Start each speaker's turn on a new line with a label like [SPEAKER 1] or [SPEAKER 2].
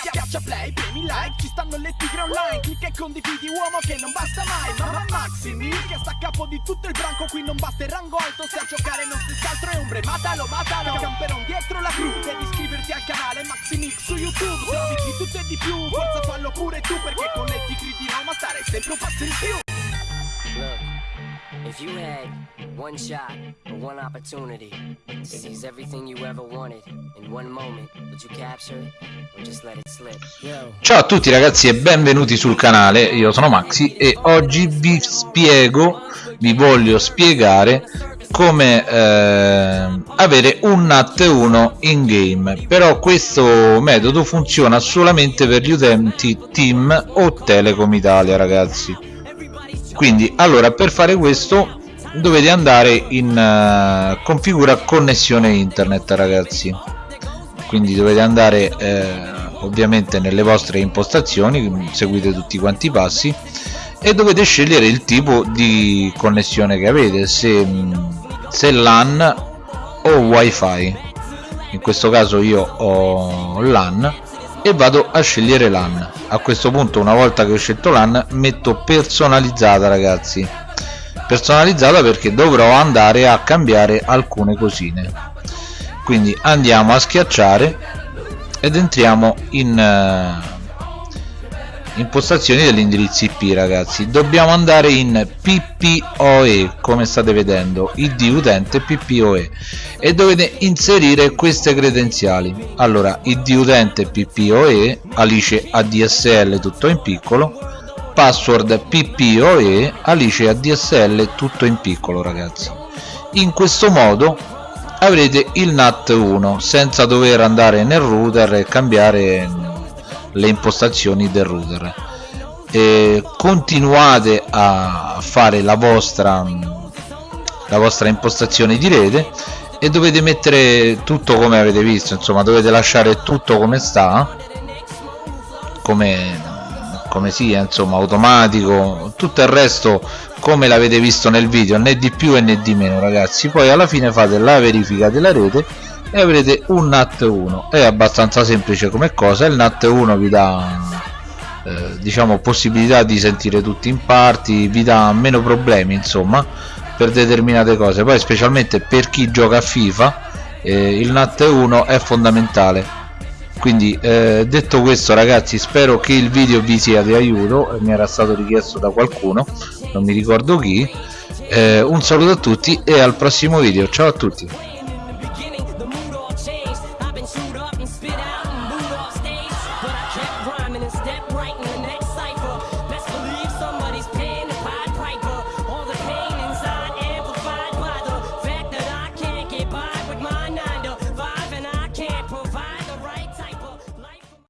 [SPEAKER 1] Schiaccia play, premi like, ci stanno le tigre online. Clicca e condividi uomo che non basta mai. Mamma Maximi, che sta a capo di tutto il branco Qui non basta il rango alto, se a giocare non stessi altro è ombre Matalo, matalo, camperon dietro la cru Devi iscriverti al canale Maximix su YouTube. Se di tutto e di più, forza fallo pure tu Perché con le tigre di Roma stare sempre un passo in più
[SPEAKER 2] if you had one shot or one opportunity to seize everything you ever wanted in one moment, would you capture it or just let.
[SPEAKER 3] Ciao a tutti ragazzi e benvenuti sul canale, io sono Maxi e oggi vi spiego, vi voglio spiegare come eh, avere un NAT1 in game però questo metodo funziona solamente per gli utenti Team o Telecom Italia ragazzi quindi allora per fare questo dovete andare in uh, configura connessione internet ragazzi. Quindi dovete andare eh, ovviamente nelle vostre impostazioni seguite tutti quanti i passi e dovete scegliere il tipo di connessione che avete se, se LAN o wifi. In questo caso io ho LAN e vado a scegliere LAN. A questo punto una volta che ho scelto LAN metto personalizzata ragazzi. Personalizzata perché dovrò andare a cambiare alcune cosine. Quindi andiamo a schiacciare ed entriamo in impostazioni dell'indirizzo IP ragazzi. Dobbiamo andare in PPOE come state vedendo id utente PPOE e. Dovete inserire queste credenziali. Allora id utente PPOE alice ADSL tutto in piccolo. Password PPOE alice ADSL tutto in piccolo ragazzi. In questo modo avrete il NAT 1 senza dover andare nel router e cambiare le impostazioni del router. E continuate a fare la vostra la vostra impostazione di rete e dovete mettere tutto come avete visto insomma dovete lasciare tutto come sta come, come sia insomma automatico tutto il resto come l'avete visto nel video né di più né di meno ragazzi. Poi alla fine fate la verifica della rete e avrete un NAT 1 è abbastanza semplice come cosa. Il NAT 1 vi dà eh, diciamo possibilità di sentire tutti in parti vi dà meno problemi insomma per determinate cose. Poi specialmente per chi gioca a FIFA eh, il NAT 1 è fondamentale. Quindi eh, detto questo ragazzi spero che il video vi sia di aiuto. Mi era stato richiesto da qualcuno non mi ricordo chi. Eh, un saluto a tutti e al prossimo video. Ciao a tutti